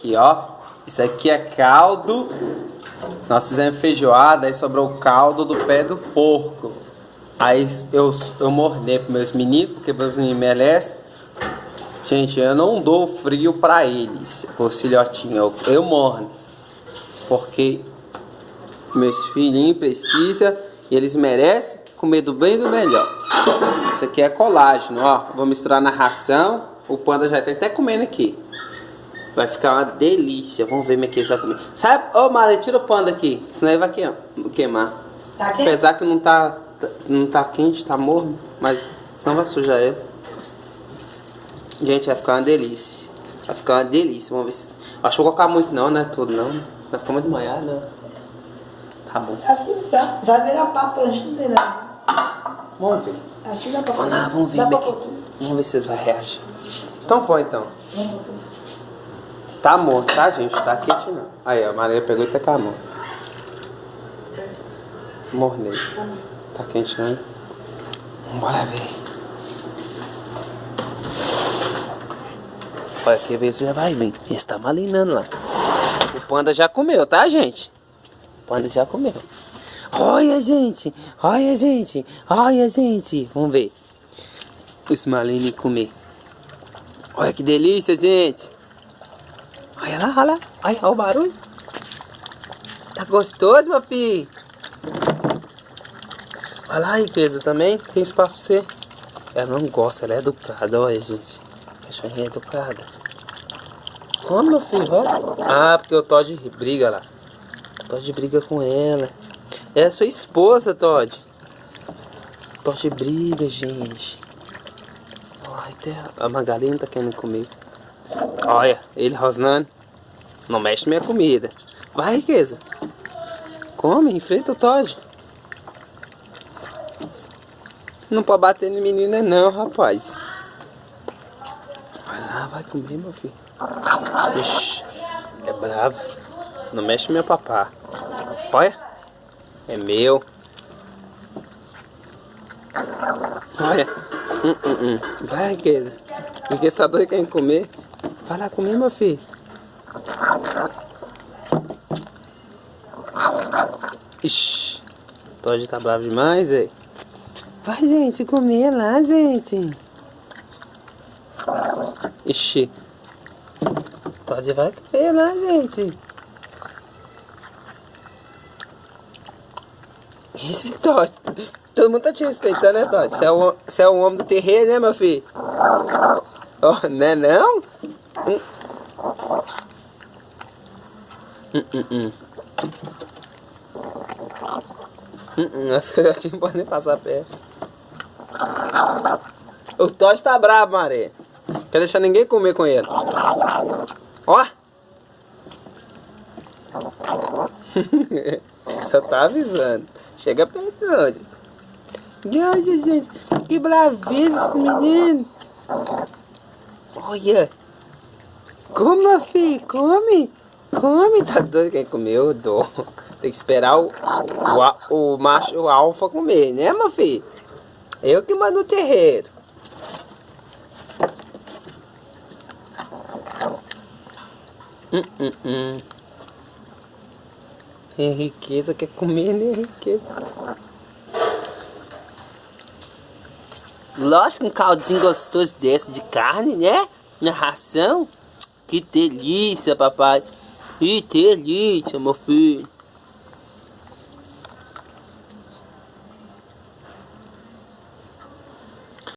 Aqui, ó. Isso aqui é caldo. Nós fizemos feijoada, aí sobrou o caldo do pé do porco. Aí eu, eu mordei para meus meninos, porque meus meninos merecem. Gente, eu não dou frio para eles, os filhotinhos. Eu, eu. Porque meus filhinhos precisam e eles merecem comer do bem e do melhor. Isso aqui é colágeno, ó. Vou misturar na ração. O panda já tá até comendo aqui. Vai ficar uma delícia. Vamos ver como é que eles vão comer. Sabe? Ô, Mara, tira o panda aqui. Senão ele vai queimar. Tá quente? Apesar que não tá, não tá quente, tá morno. Mas senão vai sujar ele. Gente, vai ficar uma delícia. Vai ficar uma delícia. Vamos ver se... Acho que vou colocar muito não, né? Tudo não. Vai ficar muito molhado, né? Tá bom. Acho que tá. Vai virar papo, acho que não tem nada. Vamos ver. Acho que dá pra Vamos lá, vamos ver. Dá pra vamos ver se vocês vão reagir. Então põe então. Tá morto, tá gente? Tá quente não. Aí, a Maria pegou e tá com a mão. Mornei. Tá quente não? Bora ver. Olha, quer ver se já vai vir. Ele tá malinando lá. O panda já comeu, tá, gente? O panda já comeu. Olha, gente. Olha, gente. Olha, gente. Vamos ver. Os malinhos comer. Olha que delícia, gente. Olha lá, olha lá. Olha, o barulho. Tá gostoso, meu filho? Olha lá, riqueza também. Tem espaço pra você. Ela não gosta, ela é educada. Olha, gente. Cachorrinha educada. Como, meu filho? Ah, porque o Todd briga lá. O Todd briga com ela. É a sua esposa, Todd. Todd briga, gente. Ai, a Magalhães tá querendo comer. Olha, ele rosnando. Não mexe minha comida. Vai, riqueza. Come, enfrenta o Todd. Não pode bater no menino não, rapaz. Vai lá, vai comer, meu filho. Ixi, é bravo. Não mexe meu papá. Olha. É meu. Olha. Hum, hum, hum. Vai, riqueza. Riqueza tá doido querendo comer. Vai lá comer, meu filho. Ixi. Todd tá bravo demais, aí. Vai, gente, comer lá, gente. Ixi. Todd vai comer lá, gente. Esse Todd. Todo mundo tá te respeitando, né, Todd? Você é o, você é o homem do terreiro, né, meu filho? Oh, não? Hum. Hum, hum, hum. Hum, hum. As não podem passar perto. O Todd tá bravo, Maré. Quer deixar ninguém comer com ele. Ó! Só tá avisando. Chega perto, hoje. Olha, gente, que braveza esse menino. Olha. Come, filho, come. Come, tá doido? Quem comeu, dou. Tem que esperar o, o, o macho, o alfa comer, né, meu filho? Eu que mando o terreiro. Hum, hum, hum. É riqueza, quer comer, né? Riqueza. Lógico, um caldinho gostoso desse de carne, né? Na ração. Que delícia, papai. Que delícia, meu filho.